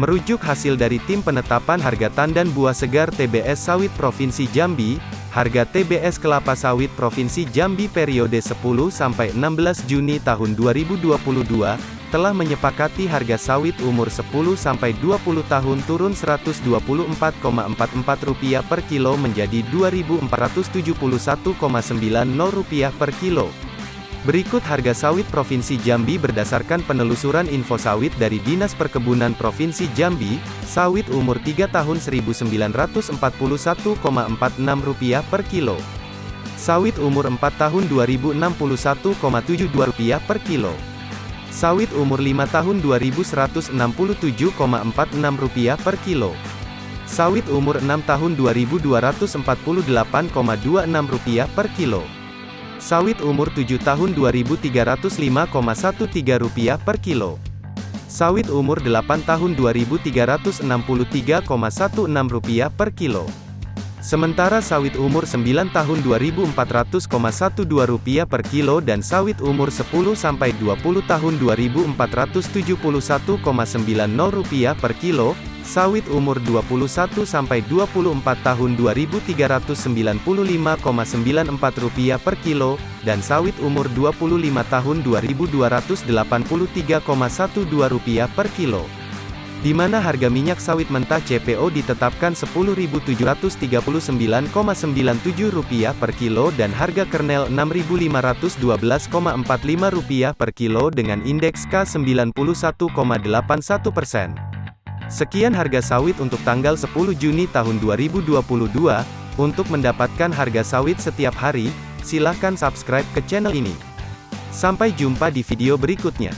Merujuk hasil dari Tim Penetapan Harga Tandan Buah Segar TBS Sawit Provinsi Jambi, harga TBS kelapa sawit Provinsi Jambi periode 10 sampai 16 Juni tahun 2022 telah menyepakati harga sawit umur 10 sampai 20 tahun turun Rp124,44 per kilo menjadi Rp2.471,90 per kilo. Berikut harga sawit Provinsi Jambi berdasarkan penelusuran info sawit dari Dinas Perkebunan Provinsi Jambi, sawit umur 3 tahun Rp1.941,46 per kilo. Sawit umur 4 tahun Rp2.061,72 per kilo. Sawit umur 5 tahun Rp2.167,46 per kilo. Sawit umur 6 tahun Rp2.248,26 per kilo. Sawit umur 7 tahun Rp2.305,13 per kilo. Sawit umur 8 tahun Rp2.363,16 per kilo. Sementara sawit umur 9 tahun Rp2.400,12 per kilo dan sawit umur 10 sampai 20 tahun Rp2.471,90 per kilo, Sawit umur 21 sampai 24 tahun Rp2.395,94 per kilo, dan sawit umur 25 tahun Rp2.283,12 per kilo. Di mana harga minyak sawit mentah CPO ditetapkan Rp10.739,97 per kilo dan harga kernel Rp6.512,45 per kilo dengan indeks K91,81 persen. Sekian harga sawit untuk tanggal 10 Juni tahun 2022. Untuk mendapatkan harga sawit setiap hari, silahkan subscribe ke channel ini. Sampai jumpa di video berikutnya.